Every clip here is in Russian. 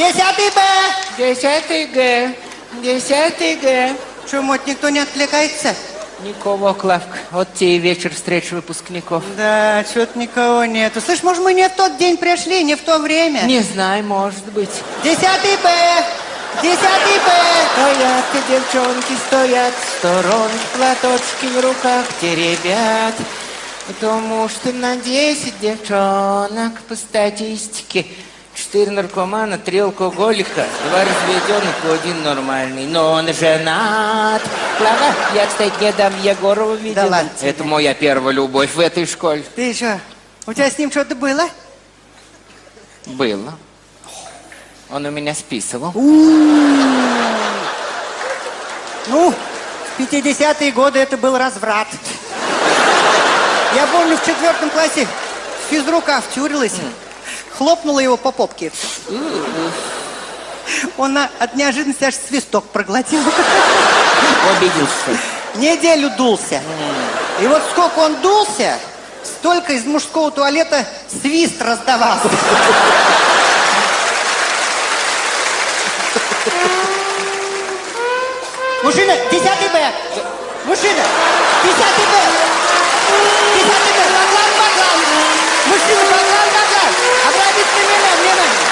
Десятый Б! Десятый Г. Десятый Г. Что, мать, никто не отвлекается? Никого, Клавка. Вот тебе и вечер встреч выпускников. Да, что-то никого нету. Слышь, может, мы не в тот день пришли, не в то время? Не знаю, может быть. Десятый Б! Десятый Б! Стоят и девчонки, стоят сторон, платочки в руках теребят. Потому что на 10 девчонок по статистике Четыре наркомана, три алкоголика, два разведенных и один нормальный. Но он женат. Клава, я, кстати, недавно Егорова видела. Да ладно тебе. Это моя первая любовь в этой школе. Ты что, у тебя с ним что-то было? Было. Он у меня списывал. Ну, в 50-е годы это был разврат. Я помню, в четвертом классе физрука втюрилась, хлопнула его по попке. Он от неожиданности аж свисток проглотил. Обиделся. Неделю дулся. И вот сколько он дулся, столько из мужского туалета свист раздавался. Мужчина, десятый Б. Мужчина, десятый Б. Десятый Б. Баклан, баклан. Мужчина, баклан, баклан. Обратите внимание, внимание.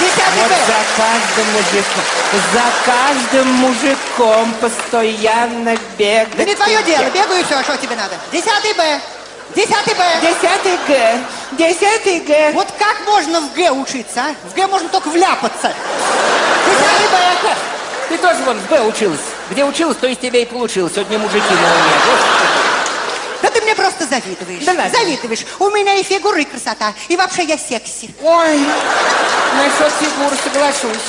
Десятый Вот за каждым мужиком, за каждым мужиком постоянно бегать. Да не твое дело, бегаю и все, что тебе надо. Десятый Б. Десятый Б. Десятый Г. Десятый Г. Вот как можно в Г учиться, а? В Г можно только вляпаться. Десятый Б. Ты тоже вон в Б училась. Где училась, то из тебя и получилось. Сегодня мужики на уме. Да ты мне просто завидуешь. Да ладно. Завидуешь. У меня и фигура, и красота. И вообще я секси. Ой, насчет фигуры соглашусь.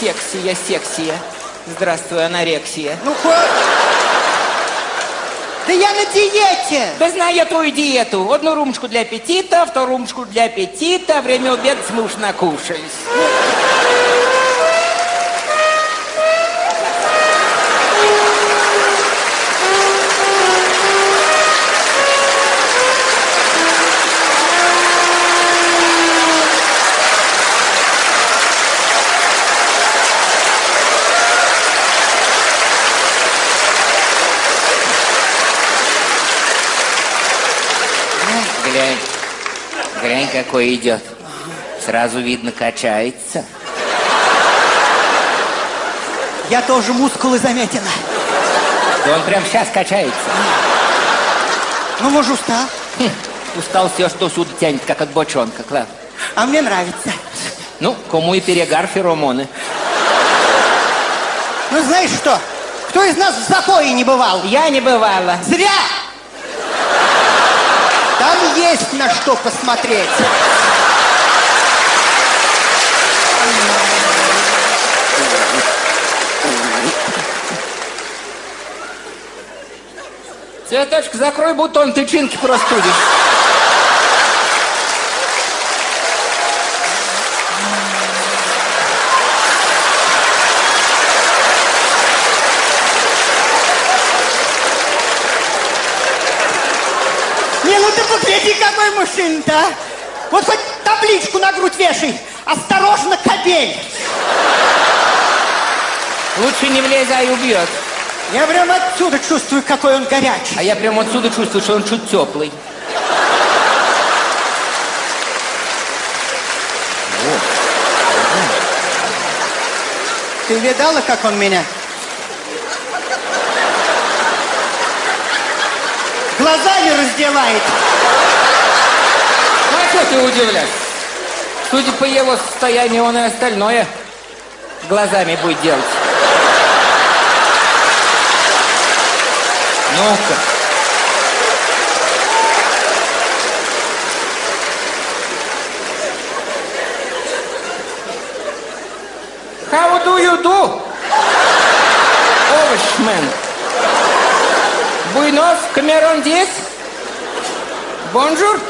Сексия, сексия. Здравствуй, анорексия. Ну, хоть... Да я на диете. Да знаю я твою диету. Одну румочку для аппетита, вторую румочку для аппетита. Время обеда мы уж накушались. Какой идет. Сразу видно, качается. Я тоже мускулы заметила. Да он прям сейчас качается. Ну, может, устал. Хм, устал все, что сюда тянет, как от бочонка, Клав. А мне нравится. Ну, кому и перегар феромоны. Ну, знаешь что? Кто из нас в запое не бывал? Я не бывала. Зря! Там есть на что посмотреть. Цветочек, закрой бутон, тычинки простудишь. Какой мужчина-то, а. Вот хоть табличку на грудь вешай. Осторожно, кобель. Лучше не влезай, убьет. Я прям отсюда чувствую, какой он горячий. А я прямо отсюда чувствую, что он чуть теплый. Ты видала, как он меня? Глазами раздевает. Что ты удивляешься? Судя по его состоянию, он и остальное глазами будет делать. Ну-ка. How do you do? Овощмен. Буйнов, Камерон здесь? Bonjour?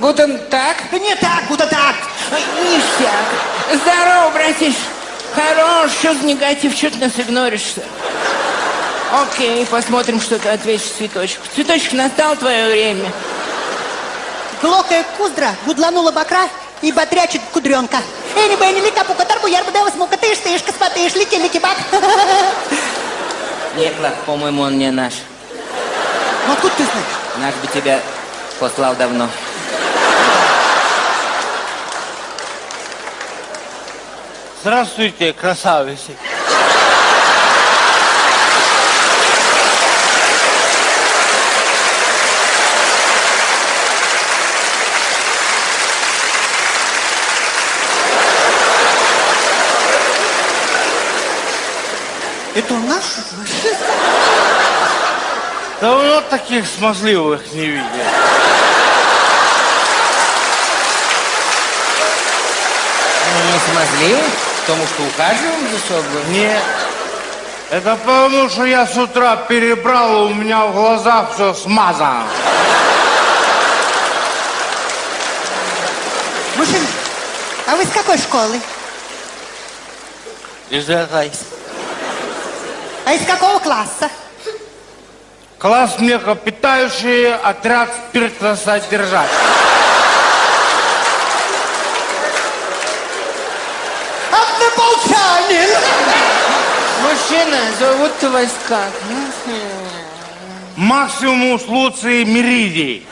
Guten Tag? Не так, куда так. Ништяк. Здорово, братиш. Хорош, что за негатив, что ты нас игноришь-то? Окей, посмотрим, что ты ответишь цветочку. Цветочек, настало твое время. Глокая куздра будланула бокра, и курдячит бокренка. Эни бэни лика пука тарбу ярбу дева смука тыш тышка спатыш лики лики бак. Нет, Лак, по-моему, он не наш. Ну откуда ты знаешь? Наш бы тебя послал давно. Здравствуйте, красавицы. Это он наш? Давно таких смазливых не видел. Ну, не смазливый, потому что ухаживаем за собой. Нет. Это потому, что я с утра перебрал, у меня в глазах все смазано. Мужчина, а вы с какой школы? Из этой. А из какого класса? Класс млекопитающие, отряд спиртосодержать. Однополчанин! Мужчина, зовут вас как? Максимус Луций Меридий.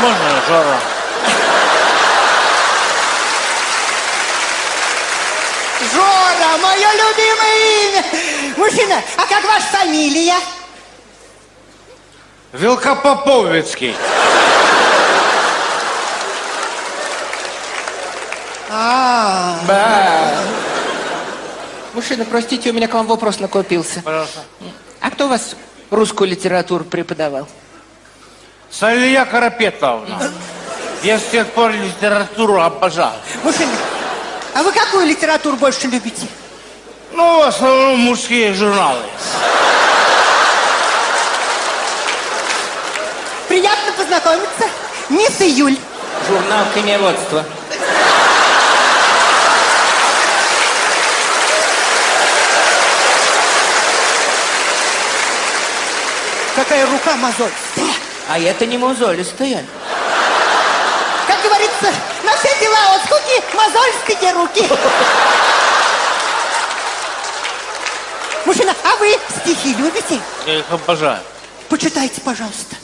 Можно, Жора? Жора, мое любимое имя! Мужчина, а как ваша фамилия? Велкопоповицкий. А, Ба. Мужчина, простите, у меня к вам вопрос накопился. Пожалуйста. А кто у вас русскую литературу преподавал? Салия Карапетовна. Я с тех пор литературу обожаю. мужчина, а вы какую литературу больше любите? Ну, в основном мужские журналы. Приятно познакомиться. Мисс Июль. Журнал коневодства. Какая рука мозолистая. А это не мозолистая. Как говорится, на все дела от скуки мозольские руки. Мужчина, а вы стихи любите? Я их обожаю. Почитайте, пожалуйста.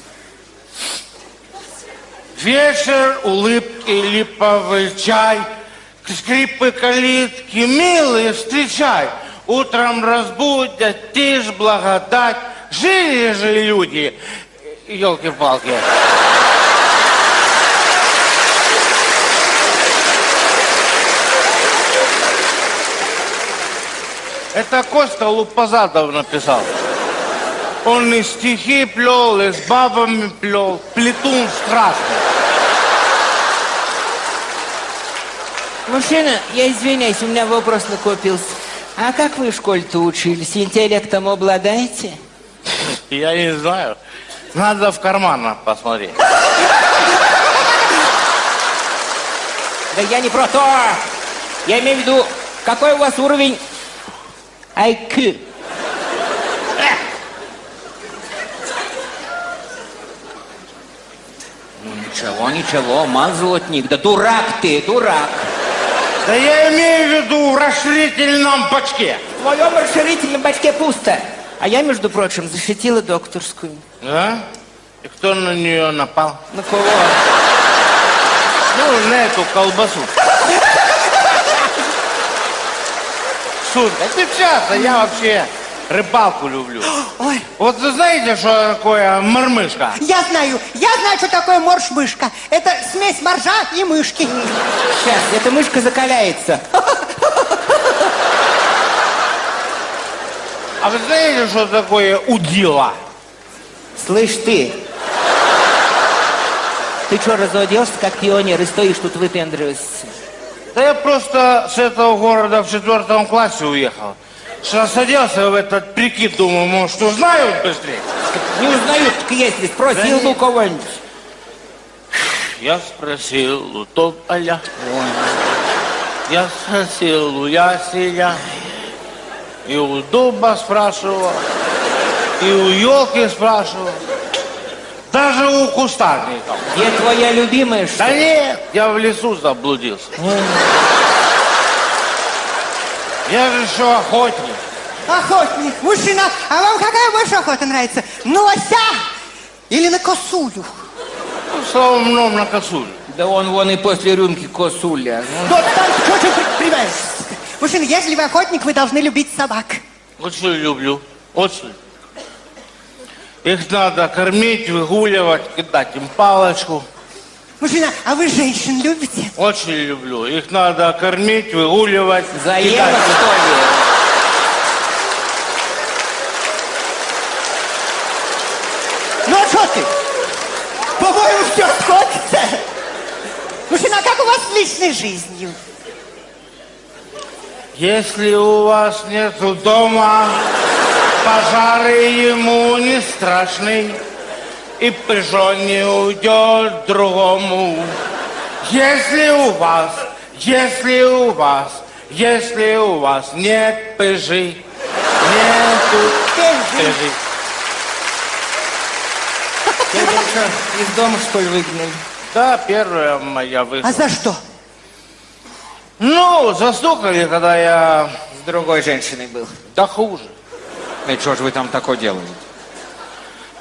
Вечер, улыбки, липовый чай, скрипы калитки, милые, встречай. Утром разбудят, тишь, благодать. Жили же люди, елки-палки. Это Костя Лупазадов написал. Он и стихи плел, и с бабами плел. Плетун страшный. Мужчина, я извиняюсь, у меня вопрос накопился. А как вы в школе-то учились? Интеллектом обладаете? Я не знаю. Надо в карманах посмотреть. Да я не про то. Я имею в виду, какой у вас уровень IQ? Ну ничего, ничего, мазотник. Да дурак ты, дурак. Да я имею в виду в расширительном бачке. В твоем расширительном бачке пусто. А я, между прочим, защитила докторскую. Да? И кто на нее напал? На кого? Ну, на эту колбасу. Шут, отвечаться, я вообще рыбалку люблю. Ой, Вот вы знаете, что такое мормышка? я знаю, я знаю, что такое морж-мышка. Это смесь моржа и мышки. Сейчас, эта мышка закаляется. А вы знаете, что такое удила? Слышь ты, ты что, разоделся как пионер и стоишь тут выпендриваешься? Да я просто с этого города в четвертом классе уехал. Что садился в этот прикид, думаю, может, узнают быстрее. Не узнают, так если спросил Да у кого-нибудь. Я спросил у тополя, я спросил у ясеня, и у дуба спрашивал, и у елки спрашивал. Даже у кустарников. Где твоя любимая, что Да нет, я в лесу заблудился. Я же еще охотник. Охотник, мужчина, а вам какая больше охота нравится? На лося или на косулю? Ну, в основном на косулю. Да он вон и после рюмки косуля. Ну, Вот там что ты понимаешь? Мужчина, если вы охотник, вы должны любить собак. Очень люблю. Очень. Их надо кормить, выгуливать, кидать им палочку. Мужчина, а вы женщин любите? Очень люблю. Их надо кормить, выгуливать, кидать. что ли? Ну а что ты? По-моему, все сходится. Мужчина, а как у вас с личной жизнью? Если у вас нету дома, пожары ему не страшны, и пижон не уйдет другому. Если у вас, если у вас, если у вас нет пыжи, нету Пыжи. из дома, что ли, выгнали? Да, первая моя А высадка. за что? Ну, застукали, когда я... С другой женщиной был. Да хуже. И что же вы там такое делаете?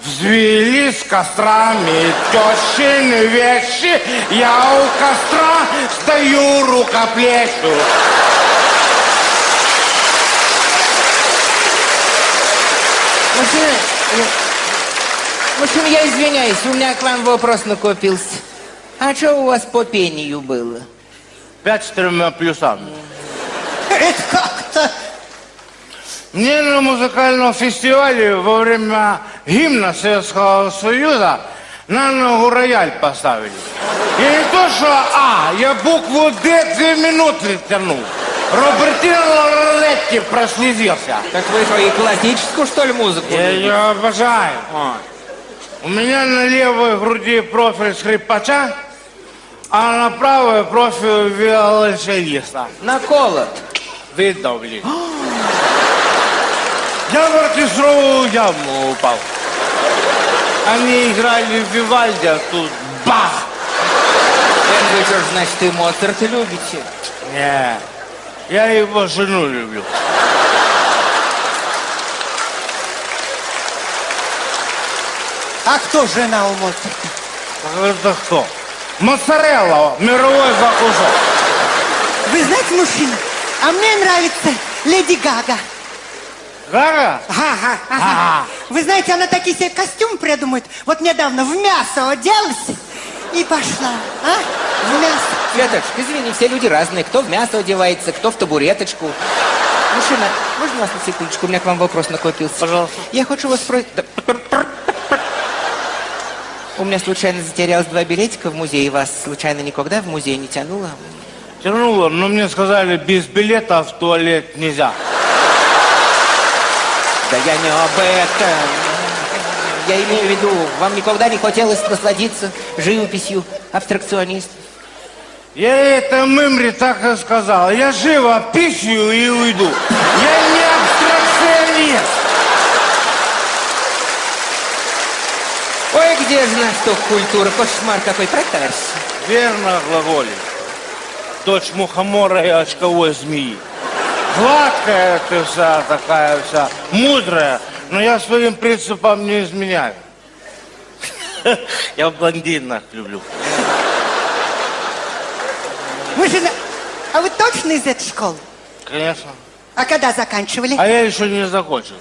Взвелись кострами тещины вещи, я у костра стою рукоплещу. Мужчина, мужчина, я извиняюсь, у меня к вам вопрос накопился. А что у вас по пению было? Пять с тремя плюсами. Это как-то... Мне на музыкальном фестивале во время гимна Советского Союза на ногу рояль поставили. И не то, что А, я букву Д две минуты тянул. Робертино Лоретти прослезился. Так вы что, и классическую, что ли, музыку? Я ее обожаю. А, У меня на левой груди профиль скрипача, а на правой профиль виолончелиста. наколот. Видно, блин. Я в оркестровую яму упал. Они играли в Вивальди, а тут бах! Ж, значит, и Моцарт любите? Не, я его жену люблю. А кто жена у Моцарта? Это кто? Моцарелла, мировой закусок. Вы знаете, мужчина, а мне нравится Леди Гага. Гага? Ага, ага. Вы знаете, она такие себе костюм придумает. Вот недавно в мясо оделась и пошла. А? В мясо. Светочка, извини, все люди разные. Кто в мясо одевается, кто в табуреточку. Мужчина, можно вас на секундочку? У меня к вам вопрос накопился. Пожалуйста. Я хочу вас спросить... У меня случайно затерялось два билетика в музее. Вас случайно никогда в музей не тянуло? Тянуло, но мне сказали, без билета в туалет нельзя. Да я не об этом. Я имею в виду, вам никогда не хотелось насладиться живописью, абстракционист? Я это Мымре так и сказал. Я живо пищу и уйду. Я не абстракционист. Где же наш ток культуры? Кошмар какой, протарься. Верно глаголит. Дочь мухомора и очковой змеи. Гладкая ты вся, такая вся, мудрая, но я своим принципам не изменяю. Я блондинок люблю. Мужчина, а вы точно из этой школы? Конечно. А когда заканчивали? А я еще не закончил.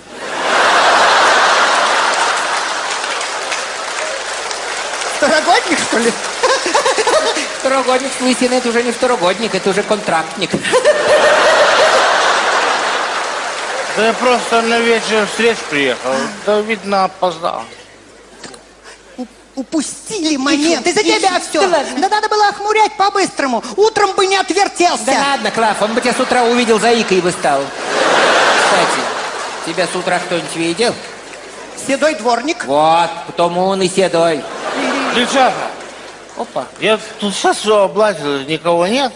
Второгодник, что ли? Второгодник с лысиной, это уже не второгодник, это уже контрактник. Да я просто на вечер встреч приехал. Да, видно, опоздал. Упустили момент. Из-за тебя все. Да ладно. Да надо было охмурять по-быстрому. Утром бы не отвертелся. Да ладно, Клав, он бы тебя с утра увидел, заикой бы стал. Кстати, тебя с утра кто-нибудь видел? Седой дворник. Вот, потому он и седой. Девчата, Опа. я тут сейчас все облазил, никого нет.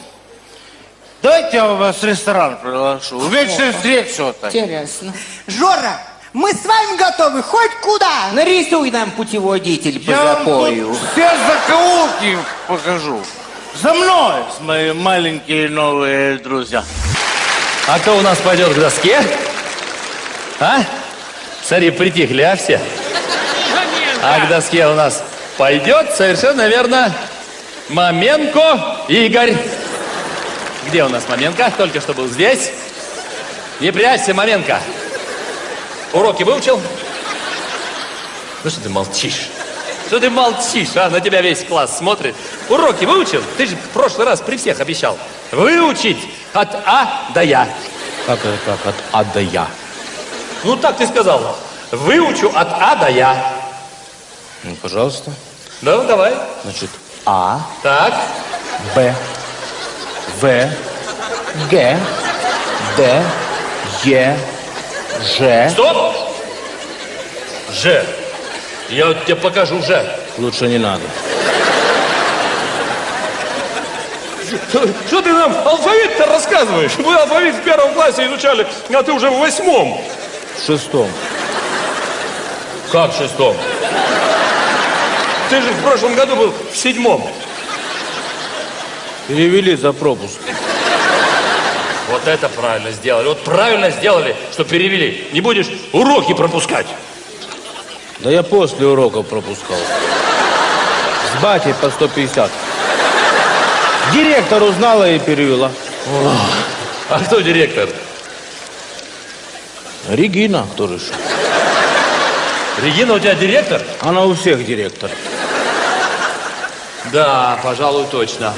Давайте я вас в ресторан приглашу. Вечная встреча. Интересно. Жора, Мы с вами готовы хоть куда. Нарисуй нам путеводитель по Я запою. все закоулки покажу. За мной, мои маленькие новые друзья. А кто у нас пойдет к доске? А? Смотри, притихли, а все? А к доске у нас пойдет совершенно верно Маменко Игорь. Где у нас Маменко? Только что был здесь. Не прячься, Маменко. Уроки выучил? Ну что ты молчишь? Что ты молчишь, а? На тебя весь класс смотрит. Уроки выучил? Ты же в прошлый раз при всех обещал. Выучить от А до Я. Как это как? От А до Я. Ну, так ты сказал. Выучу от А до Я. Ну, пожалуйста. Ну, давай. Значит, А, Так. Б, В, Г, Д, Е, Ж. Стоп! Ж. Я вот тебе покажу Ж. Лучше не надо. Что ты нам алфавит-то рассказываешь? Мы алфавит в первом классе изучали, а ты уже в восьмом. В шестом. Как в шестом? Ты же в прошлом году был в седьмом. Перевели за пропуск. Вот это правильно сделали. Вот правильно сделали, что перевели. Не будешь уроки пропускать. Да я после уроков пропускал. С батей по 150. Директор узнала и перевела. А кто директор? Регина тоже же. Регина у тебя директор? Она у всех директор. Да, пожалуй, точно.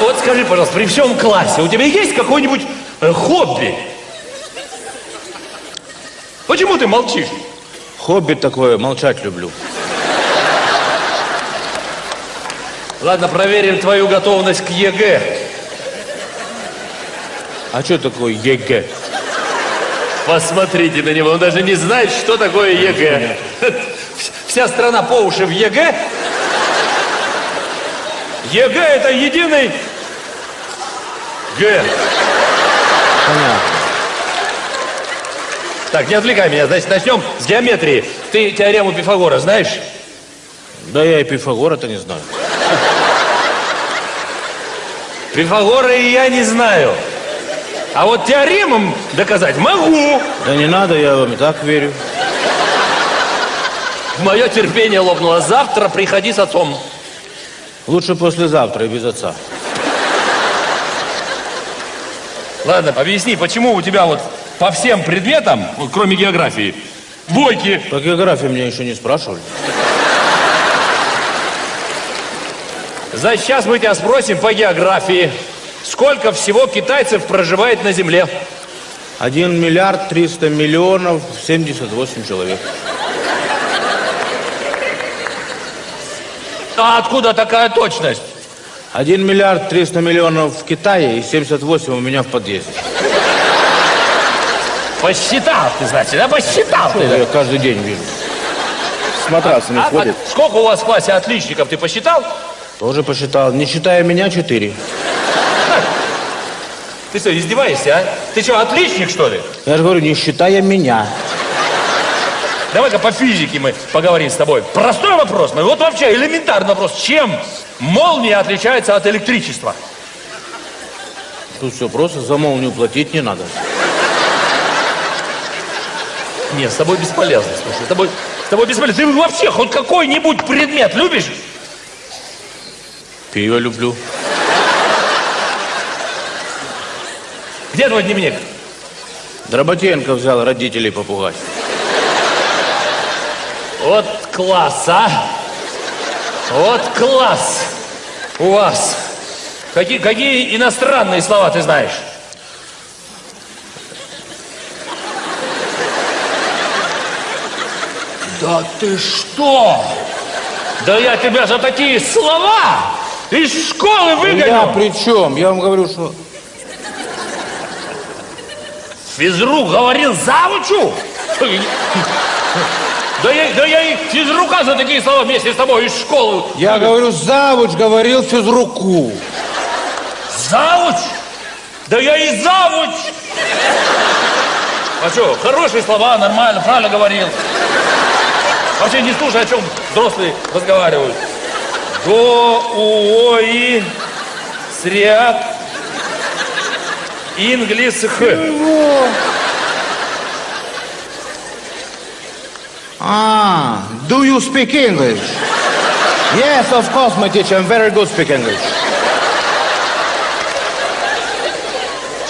Вот скажи, пожалуйста, при всем классе у тебя есть какое-нибудь э, хобби? Почему ты молчишь? Хобби такое, молчать люблю. Ладно, проверим твою готовность к ЕГЭ. А что такое ЕГЭ? Посмотрите на него, он даже не знает, что такое ЕГЭ. Вся страна по уши в ЕГЭ. ЕГЭ это единый Г. Понятно. Так, не отвлекай меня, значит, начнем с геометрии. Ты теорему Пифагора знаешь? Да я и Пифагора-то не знаю. Пифагора и я не знаю. А вот теоремам доказать могу. Да не надо, я вам и так верю. Мое терпение лопнуло. Завтра приходи с отцом. Лучше послезавтра и без отца. Ладно, объясни, почему у тебя вот по всем предметам, вот кроме географии, двойки? По географии меня еще не спрашивали. За сейчас мы тебя спросим по географии. Сколько всего китайцев проживает на Земле? Один миллиард триста миллионов семьдесят восемь человек. А откуда такая точность? Один миллиард триста миллионов в Китае и 78 у меня в подъезде. Посчитал ты, значит, да? Посчитал ты. Я каждый день вижу. С матрасами А, ходит. а сколько у вас в классе отличников, ты посчитал? Тоже посчитал. Не считая меня, четыре. Ты что, издеваешься, а? Ты что, отличник, что ли? Я же говорю, не считая меня. Давай-ка по физике мы поговорим с тобой. Простой вопрос, ну вот вообще элементарный вопрос. Чем молния отличается от электричества? Тут все просто, за молнию платить не надо. Нет, с тобой бесполезно, слушай. С тобой, с тобой бесполезно. Ты вообще хоть какой-нибудь предмет любишь? Пиво люблю. Где твой дневник? Дроботенко взял родителей попугать. Вот класс, а? Вот класс у вас. Какие, какие иностранные слова ты знаешь? Да ты что? Да я тебя за такие слова из школы Я выгоню. при чем? Я вам говорю, что... Физрук говорил завучу? Да я, да я и физрука за такие слова вместе с тобой из школы. Я говорю, завуч говорил физруку. Завуч? Да я и завуч! А что, хорошие слова, нормально, правильно говорил. Вообще не слушай, о чем взрослые разговаривают. До, у, о, и, сряд, инглис, х. Ah, do you speak English? Yes, of course, my teacher. I'm very good speak English.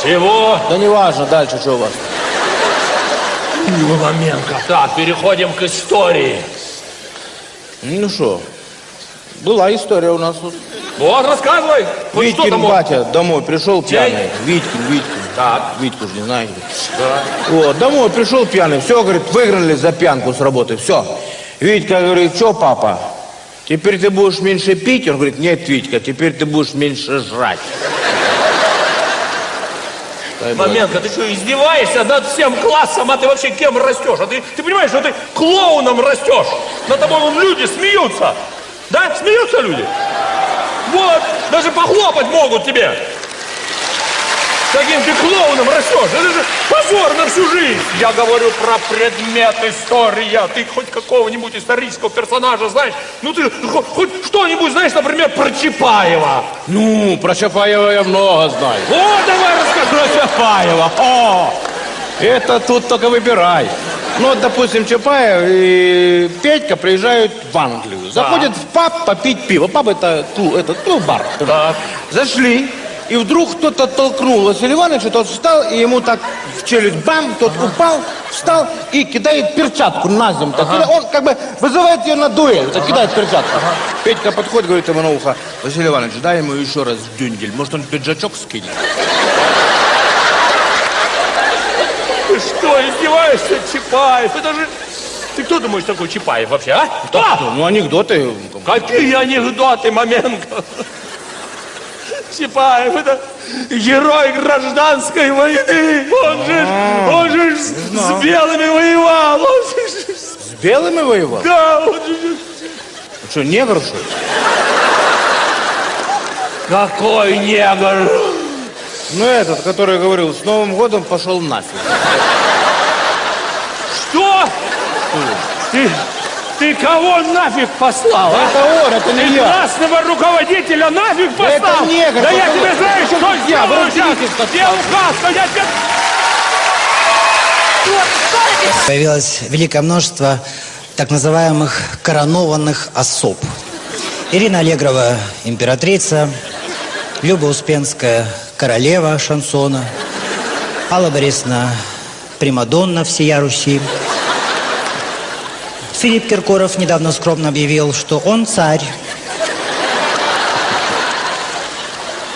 Чего? Да не важно, дальше что у вас? Ломаменко. Так, переходим к истории. Ну что, была история у нас. Вот, рассказывай. Хоть что Витькин там? батя домой пришел Чей? пьяный. Витькин, Витькин. Так. Витьку же не знаете. Да. Вот, домой пришел пьяный. Все, говорит, выиграли за пьянку с работы. Все. Витька говорит, что, папа, теперь ты будешь меньше пить? Он говорит, нет, Витька, теперь ты будешь меньше жрать. Маменко, ты что, издеваешься над всем классом, а ты вообще кем растешь? А ты, ты понимаешь, что ты клоуном растешь? Над тобой вон люди смеются. Да, смеются люди? Вот, даже похлопать могут тебе. Таким ты клоуном растешь. Это же позор на всю жизнь. Я говорю про предмет история. Ты хоть какого-нибудь исторического персонажа знаешь? Ну ты хоть, хоть что-нибудь знаешь, например, про Чапаева. Ну, про Чапаева я много знаю. Вот, давай расскажи. Про Чапаева. О, это тут только выбирай. Ну, вот, допустим, Чапаев и Петька приезжают в Англию. Заходят в паб попить пиво. Паб это, клуб, это ну, бар. Так. Зашли, и вдруг кто-то толкнул Василия Ивановича, тот встал, и ему так в челюсть бам, тот упал, встал и кидает перчатку на землю. Кидает. Он как бы вызывает ее на дуэль, так кидает перчатку. Петька подходит, говорит ему на ухо, Василий Иванович, дай ему еще раз дюндель, может он пиджачок скинет. Что, издеваешься, Чапаев? Это же... Ты кто думаешь такой Чапаев вообще, а? Кто? Ну, анекдоты. Какие анекдоты, Маменко? Чапаев, это герой гражданской войны. Он же, он же с, с белыми воевал. Он же, С белыми воевал? да, он же... Что, негр, что ли? Какой негр! Ну, этот, который говорил, с Новым годом пошел нафиг. Что? Ты, ты кого нафиг послал, а? Это он, это Ты не я. классного руководителя нафиг это послал? негр, Да я тебе знаю, что сделаю сейчас. Я указ, но я тебе... Появилось великое множество так называемых коронованных особ. Ирина Аллегрова – императрица, Люба Успенская – королева шансона, Алла Борисовна – примадонна всея Руси. Филипп Киркоров недавно скромно объявил, что он царь.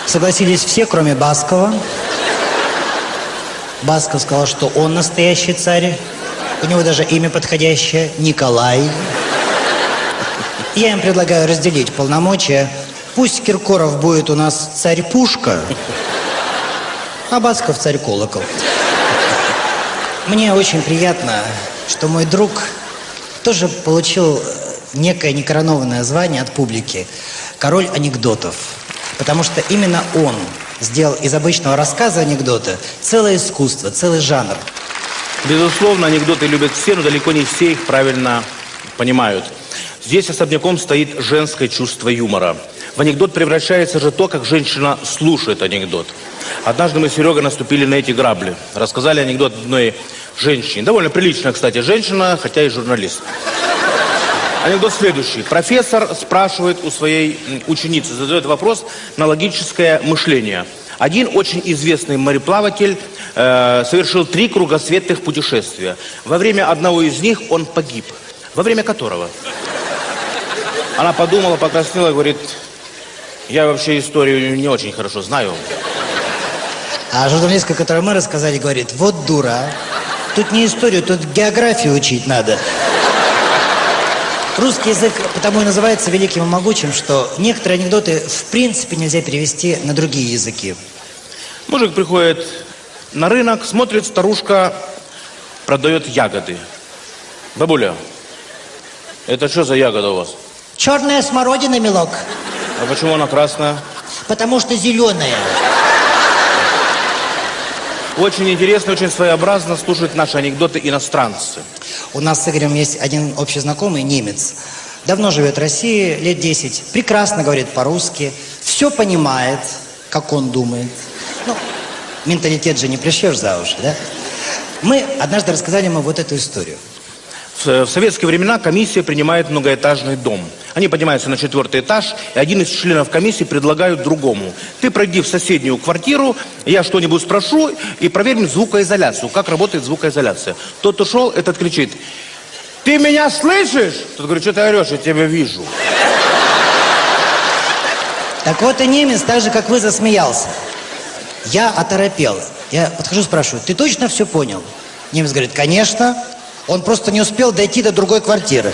Согласились все, кроме Баскова. Басков сказал, что он настоящий царь. У него даже имя подходящее – Николай. Я им предлагаю разделить полномочия. Пусть Киркоров будет у нас царь-пушка, а Басков царь-колокол. Мне очень приятно, что мой друг тоже получил э, некое некоронованное звание от публики «Король анекдотов». Потому что именно он сделал из обычного рассказа анекдота целое искусство, целый жанр. Безусловно, анекдоты любят все, но далеко не все их правильно понимают. Здесь особняком стоит женское чувство юмора. В анекдот превращается же то, как женщина слушает анекдот. Однажды мы с Серегой наступили на эти грабли. Рассказали анекдот одной женщине. Довольно приличная, кстати, женщина, хотя и журналист. Анекдот следующий. Профессор спрашивает у своей ученицы, задает вопрос на логическое мышление. Один очень известный мореплаватель э, совершил три кругосветных путешествия. Во время одного из них он погиб. Во время которого? Она подумала, покраснела и говорит, я вообще историю не очень хорошо знаю. А журналистка, которую мы рассказали, говорит, вот дура. Тут не историю, тут географию учить надо. Русский язык потому и называется великим и могучим, что некоторые анекдоты в принципе нельзя перевести на другие языки. Мужик приходит на рынок, смотрит, старушка продает ягоды. Бабуля, это что за ягода у вас? Черная смородина, милок, А почему она красная? потому что зеленая. Очень интересно, очень своеобразно слушают наши анекдоты иностранцы. У нас с Игорем есть один общий знакомый, немец. Давно живет в России, лет 10. Прекрасно говорит по-русски. Все понимает, как он думает. Ну, менталитет же не пришьешь за уши, да? Мы однажды рассказали ему вот эту историю. В в советские времена комиссия принимает многоэтажный дом. Они поднимаются на четвертый этаж, и один из членов комиссии предлагают другому. Ты пройди в соседнюю квартиру, я что-нибудь спрошу, и проверим звукоизоляцию, как работает звукоизоляция. Тот ушел, этот кричит, ты меня слышишь? Тот говорит, что ты орешь, я тебя вижу. Так вот и немец, так же, как вы, засмеялся. Я оторопел. Я подхожу, спрашиваю, ты точно все понял? Немец говорит, конечно. Он просто не успел дойти до другой квартиры.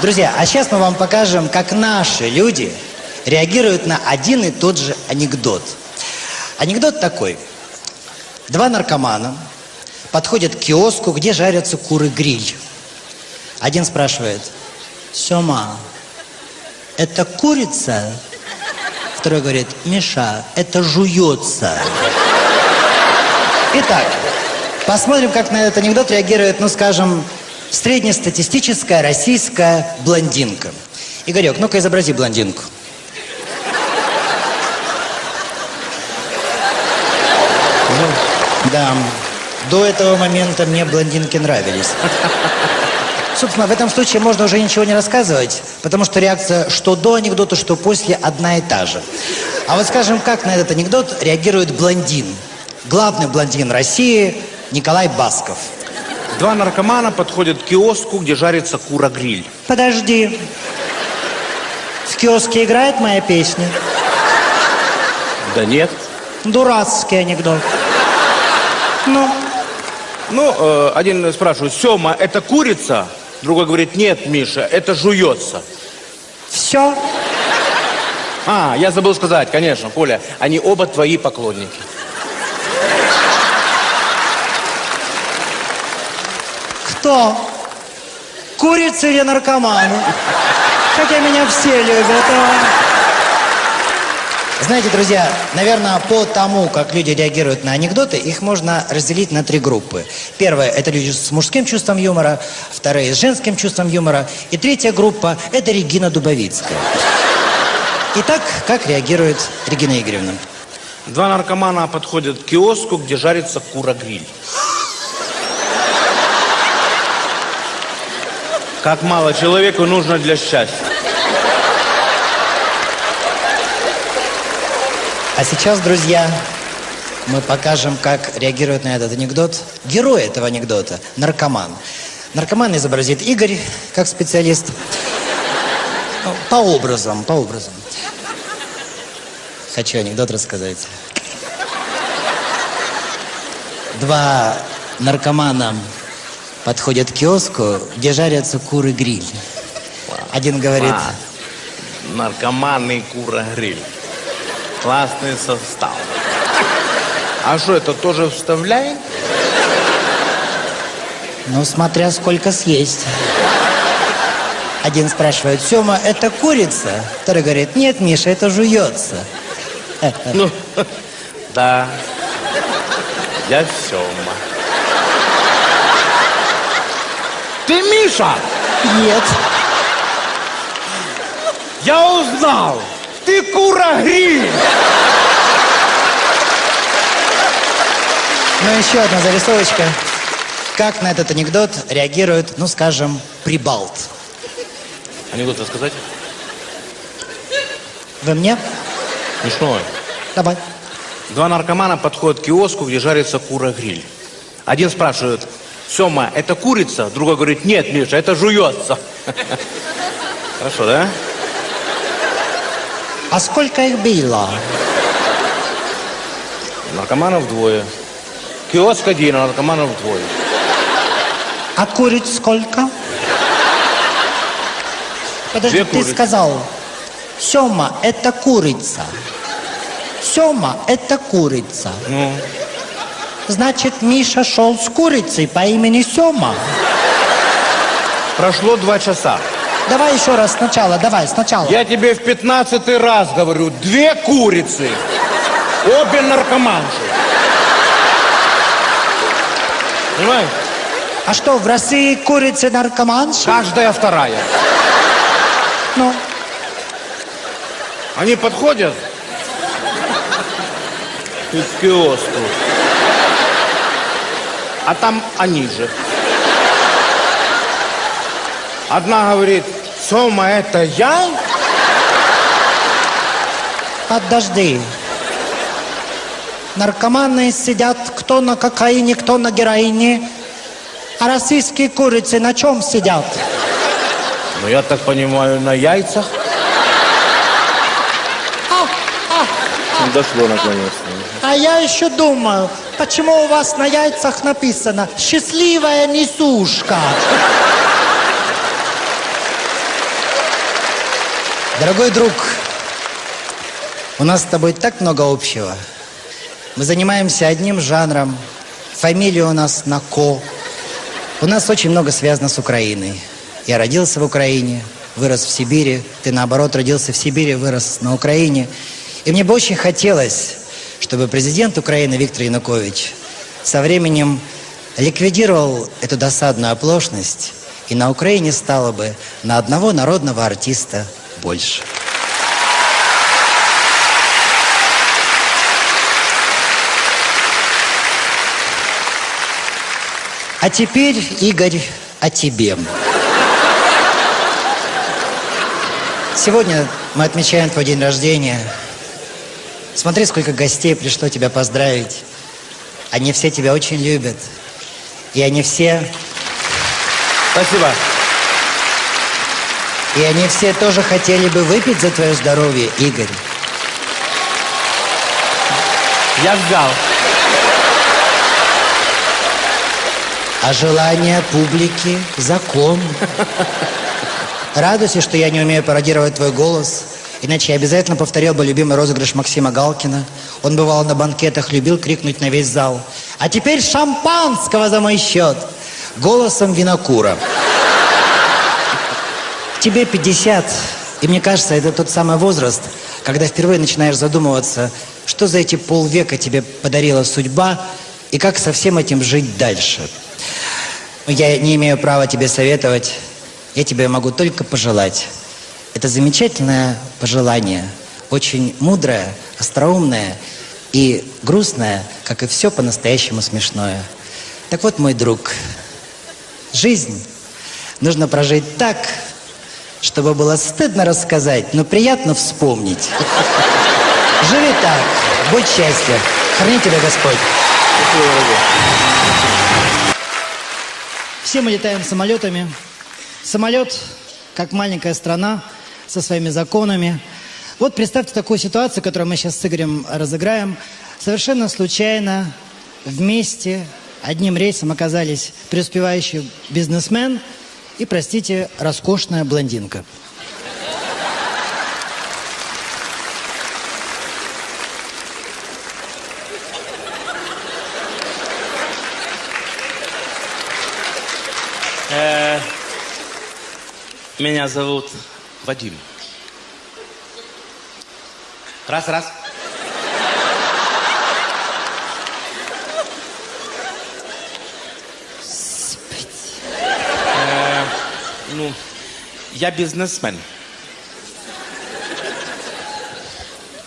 Друзья, а сейчас мы вам покажем, как наши люди реагируют на один и тот же анекдот. Анекдот такой. Два наркомана подходят к киоску, где жарятся куры-гриль. Один спрашивает, Сема, это курица? Второй говорит, Миша, это жуется. Итак, посмотрим, как на этот анекдот реагирует, ну, скажем, среднестатистическая российская блондинка. Игорек, ну-ка изобрази блондинку. Ну, да, до этого момента мне блондинки нравились. Собственно, в этом случае можно уже ничего не рассказывать, потому что реакция что до анекдота, что после одна и та же. А вот скажем, как на этот анекдот реагирует блондин? Главный блондин России Николай Басков. Два наркомана подходят к киоску, где жарится кура-гриль. Подожди. В киоске играет моя песня? Да нет. Дурацкий анекдот. Ну, Ну, э, один спрашивает, Сема, это курица? Другой говорит, нет, Миша, это жуется. все. А, я забыл сказать, конечно, Коля, они оба твои поклонники. Кто? Курицы или наркоманы? Хотя меня все любят. а. Знаете, друзья, наверное, по тому, как люди реагируют на анекдоты, их можно разделить на три группы. Первая – это люди с мужским чувством юмора, вторая – с женским чувством юмора, и третья группа – это Регина Дубовицкая. Итак, как реагирует Регина Игоревна? Два наркомана подходят к киоску, где жарится кура-гриль. Как мало человеку нужно для счастья. А сейчас, друзья, мы покажем, как реагирует на этот анекдот герой этого анекдота, наркоман. Наркоман изобразит Игорь, как специалист. Ну, По образам, по образам. Хочу анекдот рассказать. Два наркомана подходят к киоску, где жарятся куры-гриль. Один говорит, А, наркоманный кура-гриль. Классный состав. А что, это тоже вставляет? ну, смотря сколько съесть. Один спрашивает, Сема, это курица? Второй говорит, нет, Миша, это жуется. Ну, да. Я Сема. Ты Миша? Нет. Я узнал! Ты кура-гриль! Ну, еще одна зарисовочка. Как на этот анекдот реагирует, ну, скажем, прибалт? Анекдот рассказать? Вы мне? Смешной. Давай. Два наркомана подходят к киоску, где жарится кура-гриль. Один спрашивает, Сема, это курица? Другой говорит, нет, Миша, это жуется. Хорошо, да? А сколько их было? Наркоманов двое. Киоск один, а наркоманов двое. А куриц сколько? Подожди, Две ты курицы. сказал, Сема, это курица. Сема, это курица. Ну, Значит, Миша шел с курицей по имени Сема. прошло два часа. Давай еще раз сначала, давай, сначала. Я тебе в пятнадцатый раз говорю, две курицы. Обе наркоманши. Понимаешь? А что, в России курицы наркоманши? Каждая вторая. Ну, Они подходят к киоску. А там они же. Одна говорит, Сома, это я? подожди. Наркоманы сидят кто на кокаине, кто на героине. А российские курицы на чем сидят? Ну, я так понимаю, на яйцах. Дошло наконец-то. А я еще думаю, почему у вас на яйцах написано «Счастливая несушка»? Дорогой друг, у нас с тобой так много общего. Мы занимаемся одним жанром, фамилия у нас на «ко». У нас очень много связано с Украиной. Я родился в Украине, вырос в Сибири. Ты, наоборот, родился в Сибири, вырос на Украине. И мне бы очень хотелось, чтобы президент Украины Виктор Янукович со временем ликвидировал эту досадную оплошность, и на Украине стало бы на одного народного артиста больше. А теперь, Игорь, о тебе. Сегодня мы отмечаем твой день рождения. Смотри, сколько гостей пришло тебя поздравить. Они все тебя очень любят. И они все, Спасибо. и они все тоже хотели бы выпить за твое здоровье, Игорь. Я ждал. А желание публики – закон. Радуйся, что я не умею пародировать твой голос. Иначе я обязательно повторил бы любимый розыгрыш Максима Галкина. Он бывал на банкетах, любил крикнуть на весь зал. А теперь шампанского за мой счет. Голосом винокура. Тебе 50, и мне кажется, это тот самый возраст, когда впервые начинаешь задумываться, что за эти полвека тебе подарила судьба, и как со всем этим жить дальше. Я не имею права тебе советовать, я тебе могу только пожелать. Это замечательное пожелание, очень мудрое, остроумное и грустное, как и все по-настоящему смешное. Так вот, мой друг, жизнь нужно прожить так, чтобы было стыдно рассказать, но приятно вспомнить. Живи так, будь счастья, храни тебя Господь. Все мы летаем самолетами. Самолет, как маленькая страна, со своими законами. Вот представьте такую ситуацию, которую мы сейчас с Игорем разыграем. Совершенно случайно вместе одним рейсом оказались преуспевающий бизнесмен и, простите, роскошная блондинка. Меня зовут Вадим. Раз, раз. Э, ну, я бизнесмен.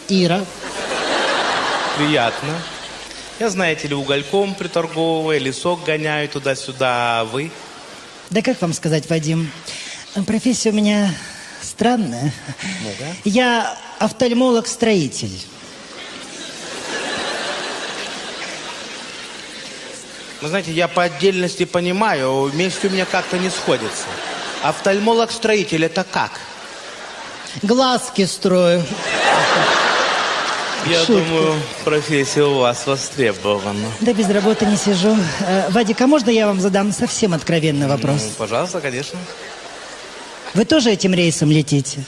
Ира. Приятно. Я, знаете ли, угольком приторговываю, лесок гоняю туда-сюда, а вы? Да как вам сказать, Вадим? Профессия у меня странная. Я офтальмолог-строитель. Вы знаете, я по отдельности понимаю, вместе у меня как-то не сходится. Офтальмолог-строитель это как? Глазки строю. Я Шутка. думаю, профессия у вас востребована. Да без работы не сижу. Э, Вадик, а можно я вам задам совсем откровенный вопрос? Ну, пожалуйста, конечно. Вы тоже этим рейсом летите?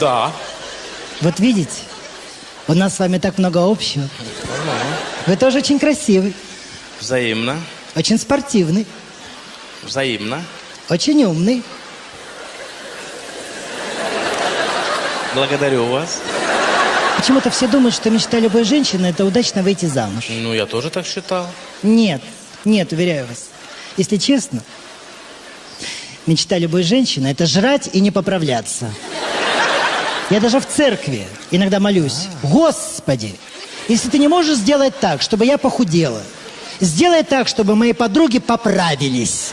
Да. Вот видите, у нас с вами так много общего. Вы тоже очень красивый, Взаимно. очень спортивный, Взаимно. очень умный. Благодарю вас. Почему-то все думают, что мечта любой женщины – это удачно выйти замуж. Ну, я тоже так считал. Нет, нет, уверяю вас. Если честно, мечта любой женщины – это жрать и не поправляться. Я даже в церкви иногда молюсь. Господи, если ты не можешь сделать так, чтобы я похудела, сделай так, чтобы мои подруги поправились.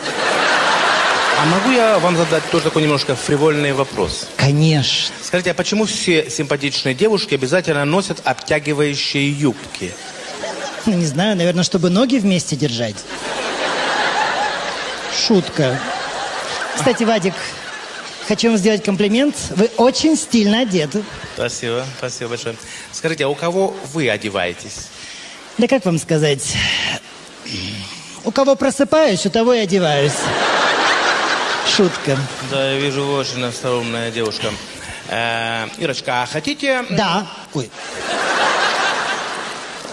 А могу я вам задать тоже такой немножко фривольный вопрос? Конечно. Скажите, а почему все симпатичные девушки обязательно носят обтягивающие юбки? Ну, не знаю, наверное, чтобы ноги вместе держать. Шутка. Кстати, Вадик, хочу вам сделать комплимент. Вы очень стильно одеты. Спасибо, спасибо большое. Скажите, а у кого вы одеваетесь? Да как вам сказать? У кого просыпаюсь, у того и одеваюсь. Шутка. Да, я вижу, вы очень остроумная девушка. Э, Ирочка, а хотите... Да. Ой,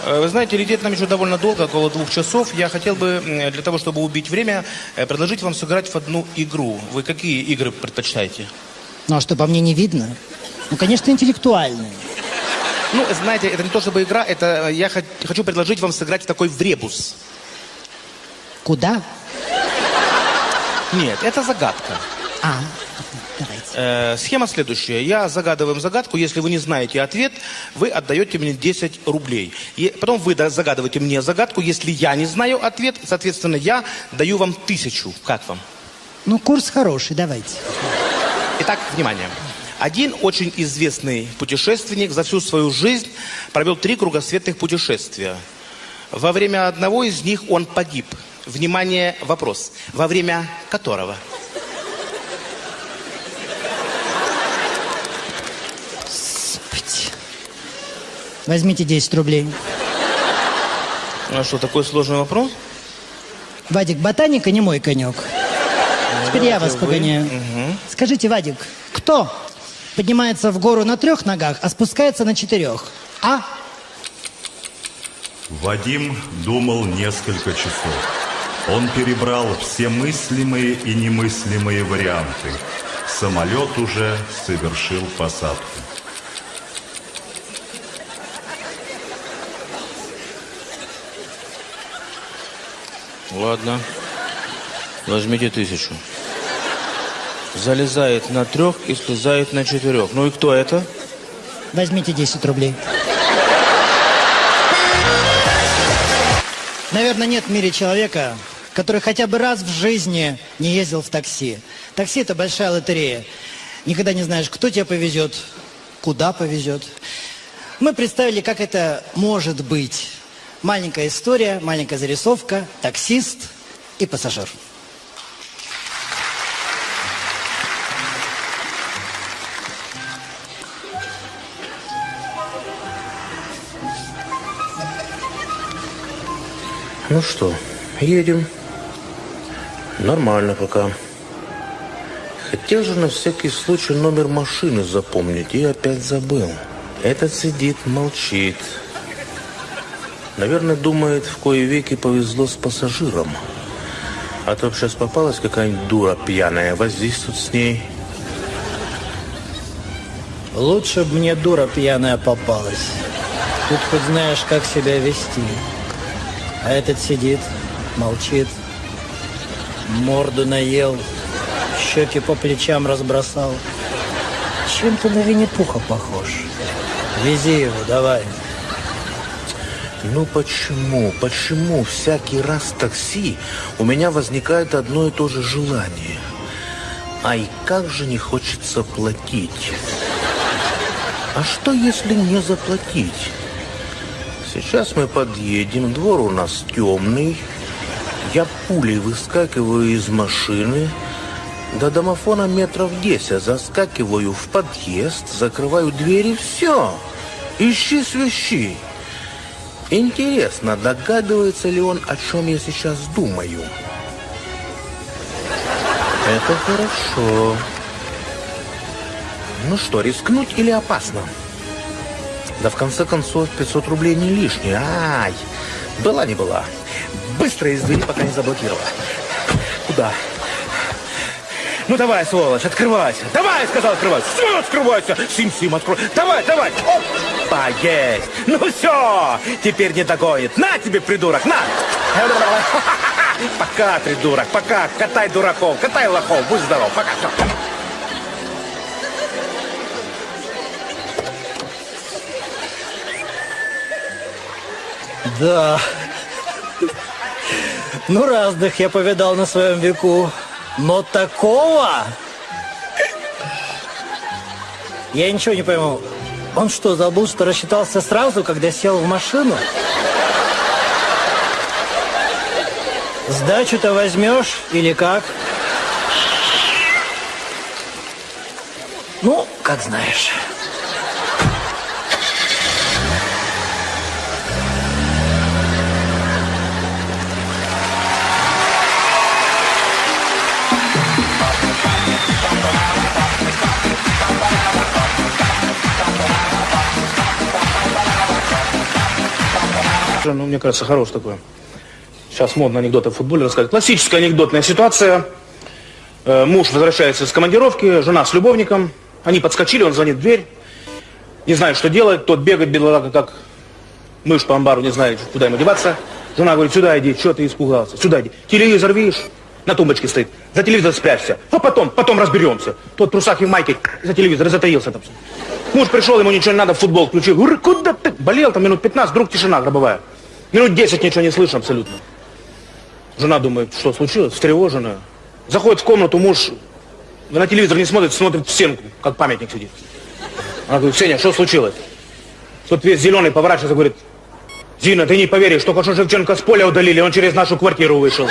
Вы знаете, лететь нам еще довольно долго, около двух часов. Я хотел бы, для того, чтобы убить время, э, предложить вам сыграть в одну игру. Вы какие игры предпочитаете? ну а что, по мне не видно? Ну, конечно, интеллектуальные. Ну, знаете, это не то чтобы игра, это э, я хочу предложить вам сыграть в такой вребус. Куда? Нет, это загадка. А, давайте. Э, схема следующая. Я загадываю вам загадку. Если вы не знаете ответ, вы отдаете мне 10 рублей. И потом вы загадываете мне загадку. Если я не знаю ответ, соответственно, я даю вам тысячу. Как вам? Ну, курс хороший, давайте. Итак, внимание. Один очень известный путешественник за всю свою жизнь провел три кругосветных путешествия. Во время одного из них он погиб. Внимание, вопрос. Во время которого? Возьмите 10 рублей. А что, такой сложный вопрос? Вадик, ботаника не мой конек. Теперь я вас вы. погоняю. Скажите, Вадик, кто поднимается в гору на трех ногах, а спускается на четырех? А? Вадим думал несколько часов. Он перебрал все мыслимые и немыслимые варианты. Самолет уже совершил посадку. Ладно. Возьмите тысячу. Залезает на трех и слезает на четырех. Ну и кто это? Возьмите 10 рублей. Наверное, нет в мире человека, который хотя бы раз в жизни не ездил в такси. Такси – это большая лотерея. Никогда не знаешь, кто тебя повезет, куда повезет. Мы представили, как это может быть. Маленькая история, маленькая зарисовка, таксист и пассажир. Ну что, едем. Нормально пока. Хотел же на всякий случай номер машины запомнить и опять забыл. Этот сидит, молчит. Наверное, думает, в кои веки повезло с пассажиром. А то сейчас попалась какая-нибудь дура пьяная, возись с ней. Лучше бы мне дура пьяная попалась. Тут хоть знаешь, как себя вести. А этот сидит, молчит, морду наел, щеки по плечам разбросал. Чем-то на Винни-Пуха похож. Вези его, давай. Ну почему, почему всякий раз в такси у меня возникает одно и то же желание? Ай, как же не хочется платить. А что, если не заплатить? Сейчас мы подъедем, двор у нас темный. Я пулей выскакиваю из машины. До домофона метров 10 заскакиваю в подъезд, закрываю двери, все. Ищи свищи. Интересно, догадывается ли он, о чем я сейчас думаю? Это хорошо. Ну что, рискнуть или опасно? Да в конце концов 500 рублей не лишние. Ай, была не была. Быстро из двери, пока не заблокировала. Куда? Ну давай, сволочь, открывайся. Давай, сказал, открывайся. Все, открывайся. Сим-сим, открой. Давай, давай. Опа, есть. Ну все, теперь не догонит. На тебе, придурок, на. Пока, придурок, пока. Катай дураков, катай лохов. Будь здоров, пока. Да. Ну, разных я повидал на своем веку. Но такого... Я ничего не пойму. Он что, забыл, что рассчитался сразу, когда сел в машину? Сдачу-то возьмешь или как? Ну, как знаешь. Ну, мне кажется, хорош такой. Сейчас модно анекдоты в футболе рассказывать. Классическая анекдотная ситуация. Э, муж возвращается с командировки, жена с любовником. Они подскочили, он звонит в дверь. Не знает, что делать. Тот бегает, бедолага, как мышь по амбару, не знает, куда ему деваться. Жена говорит, сюда иди, что ты испугался? Сюда иди. Телевизор видишь? На тумбочке стоит. За телевизор спрячься. А потом, потом разберемся. Тот в трусах и в майке за телевизор затаился там. Муж пришел, ему ничего не надо, футбол включил. Куда ты? Болел там минут 15, вдруг тишина гробовая. Минут 10 ничего не слышно абсолютно. Жена думает, что случилось, встревоженная. Заходит в комнату, муж на телевизор не смотрит, смотрит в стенку, как памятник сидит. Она говорит, Сеня, что случилось? Тут весь зеленый поворачивается, говорит, Зина, ты не поверишь, только что Шевченко с поля удалили, он через нашу квартиру вышел.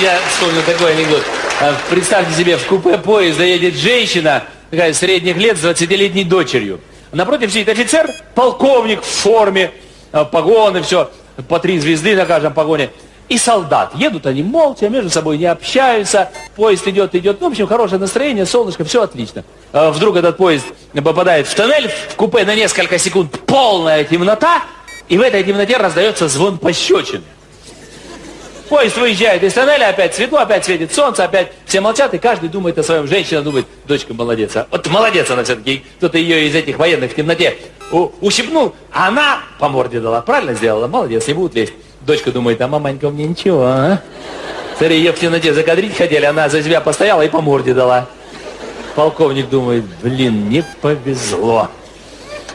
Я вспомнил такой анекдот. А, Представьте себе, в купе поезда едет женщина, такая средних лет, с 20-летней дочерью. Напротив сидит офицер, полковник в форме, а, погоны, все, по три звезды на каждом погоне. И солдат. Едут они молча, между собой не общаются. Поезд идет, идет. Ну, в общем, хорошее настроение, солнышко, все отлично. А Вдруг этот поезд попадает в тоннель, в купе на несколько секунд полная темнота, и в этой темноте раздается звон пощечин. Поезд выезжает из тоннеля, опять светло, опять светит солнце, опять все молчат, и каждый думает о своем. Женщина думает, дочка молодец. А вот молодец она все-таки. Кто-то ее из этих военных в темноте ущипнул, а она по морде дала. Правильно сделала? Молодец, не будут лезть. Дочка думает, а маманька мне ничего, а? Смотри, ее в темноте закадрить хотели, она за себя постояла и по морде дала. Полковник думает, блин, не повезло.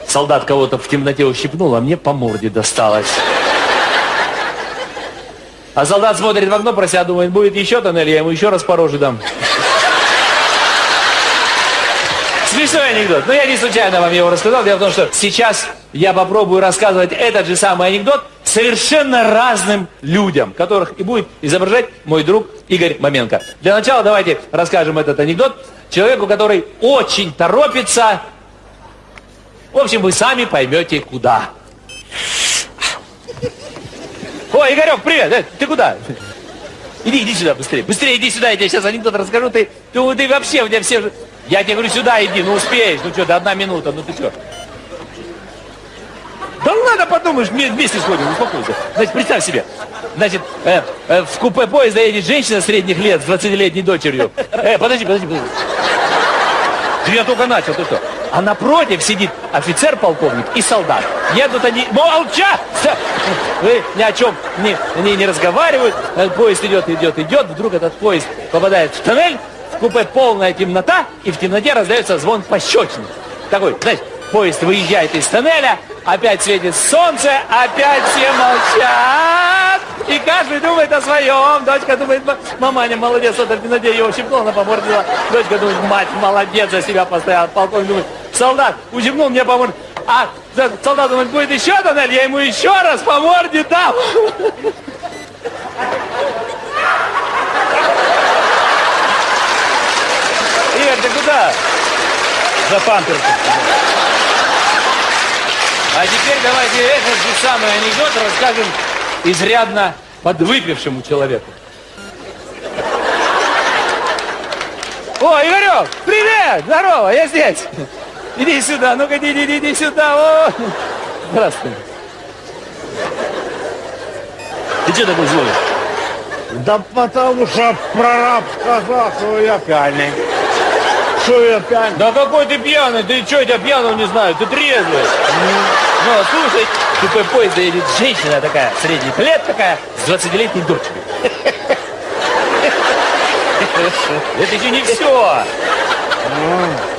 Солдат кого-то в темноте ущипнул, а мне по морде досталось. А солдат смотрит в окно про себя, думает, будет еще тоннель, я ему еще раз по роже дам. Смешной анекдот. Но я не случайно вам его рассказал. Дело в том, что сейчас я попробую рассказывать этот же самый анекдот совершенно разным людям, которых и будет изображать мой друг Игорь Маменко. Для начала давайте расскажем этот анекдот человеку, который очень торопится. В общем, вы сами поймете, куда. Ой, Игорек, привет! Э, Ты куда? Иди, иди сюда быстрее. Быстрее иди сюда, я тебе сейчас анекдот расскажу. Ты, ты, ты вообще, у тебя все... Я тебе говорю, сюда иди, ну успеешь. Ну что, да одна минута, ну ты что? Да ну ладно, подумаешь, вме- вместе сходим, успокойся. Значит, представь себе. Значит, э, э, в купе поезда едет женщина средних лет с 20-летней дочерью. Э, подожди, подожди, подожди. Да Я только начал, ты что? А напротив сидит офицер-полковник и солдат. Едут они... Молча! Вы ни о чем не, не, не разговаривают. Э, Поезд идет, идет, идет. Вдруг этот поезд попадает в тоннель. В купе полная темнота. И в темноте раздается звон пощечины. Такой, знаешь, поезд выезжает из тоннеля. Опять светит солнце. Опять все молчат. И каждый думает о своем. Дочка думает, «Ма- маманя молодец, вот в темноте его ущипнул, она помордила. Дочка думает, мать молодец, за себя постоял. Полковник думает, солдат ущипнул, мне помордил. А солдат думает, будет еще тоннель, я ему еще раз по морде дам. Игорь, ты куда? За памперсом. А теперь давайте этот же самый анекдот расскажем изрядно подвыпившему человеку. О, Игорек, привет! Здорово, я здесь. Иди сюда, ну-ка, иди, иди, иди сюда. О. Здравствуй. Ты что такой злой? Да потому что прораб сказал, что я пьяный. Что я пьяный? Да какой ты пьяный? Ты что, я тебя пьяного не знаю? Ты трезвый. Ну, слушай, тупой поезд едет женщина такая, средних лет такая, с 20-летней дочкой. Это еще не все.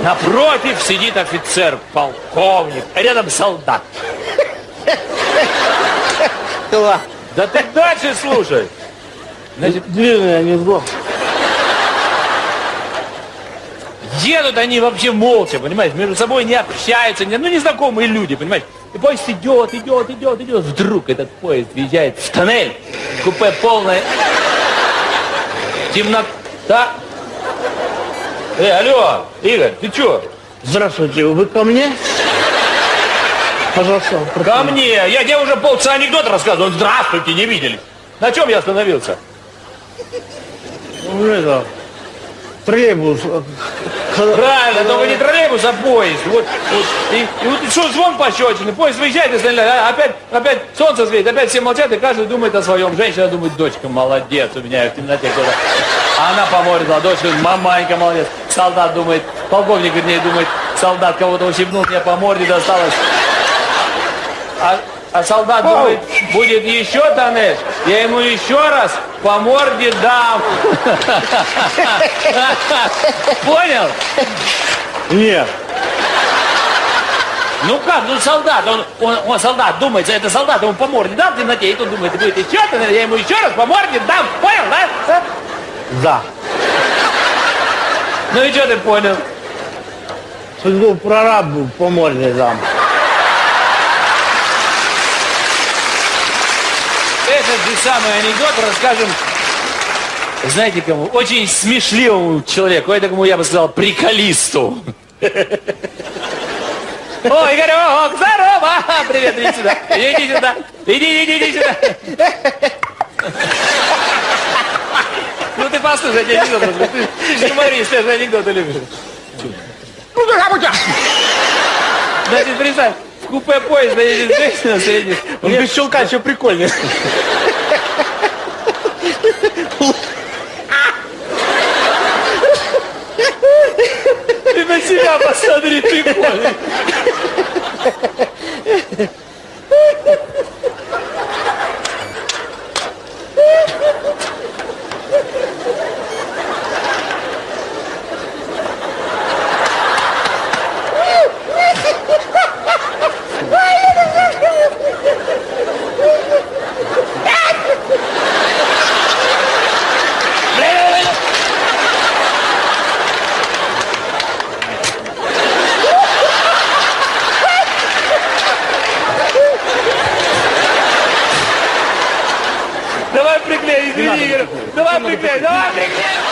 Напротив сидит офицер, полковник, а рядом солдат. Да ты дальше слушай. Значит, Длинный анекдот. Едут они вообще молча, понимаешь, между собой не общаются, не- ну, незнакомые люди, понимаешь. И поезд идет, идет, идет, идет. Вдруг этот поезд въезжает в тоннель, купе полное, темнота. Э, алло, Игорь, ты чё? Здравствуйте, вы ко мне? Пожалуйста, Ко мне, я тебе уже полчаса анекдот рассказывал, здравствуйте, не виделись. На чем я остановился? Ну, это, троллейбус. Правильно, только не троллейбус, а поезд. Вот, вот. И, и вот что, звон пощечины, поезд выезжает, и стреляет, а опять, опять солнце светит, опять все молчат, и каждый думает о своем. Женщина думает, дочка, молодец, у меня в темноте кто-то. А она поморила, дочь говорит, маманька, молодец. Солдат думает, полковник, вернее, думает, солдат кого-то ущипнул, мне по морде досталось. А, а солдат думает, будет еще тоннель, я ему еще раз по морде дам. Понял? Нет. Ну как, ну солдат, он, он, он солдат думает, это солдат, ему по морде дам в темноте, и тут думает, будет еще тоннель, я ему еще раз по морде дам. Понял, да? Да. Ну и что ты понял? Судьбу прорабу по морде дам. Этот же самый анекдот расскажем, знаете кому? Очень смешливому человеку, этому я бы сказал приколисту. О, Игорек, здорово! А, Привет, иди сюда, иди сюда, иди, иди, иди сюда. Ну ты послушай, анекдот расскажу. Ты, ты же юморист, ты же анекдоты любишь. Значит, представь, в купе поезда едет женщина средних. Он без щелка еще прикольнее. Ты на себя посмотри, ты понял. África! África!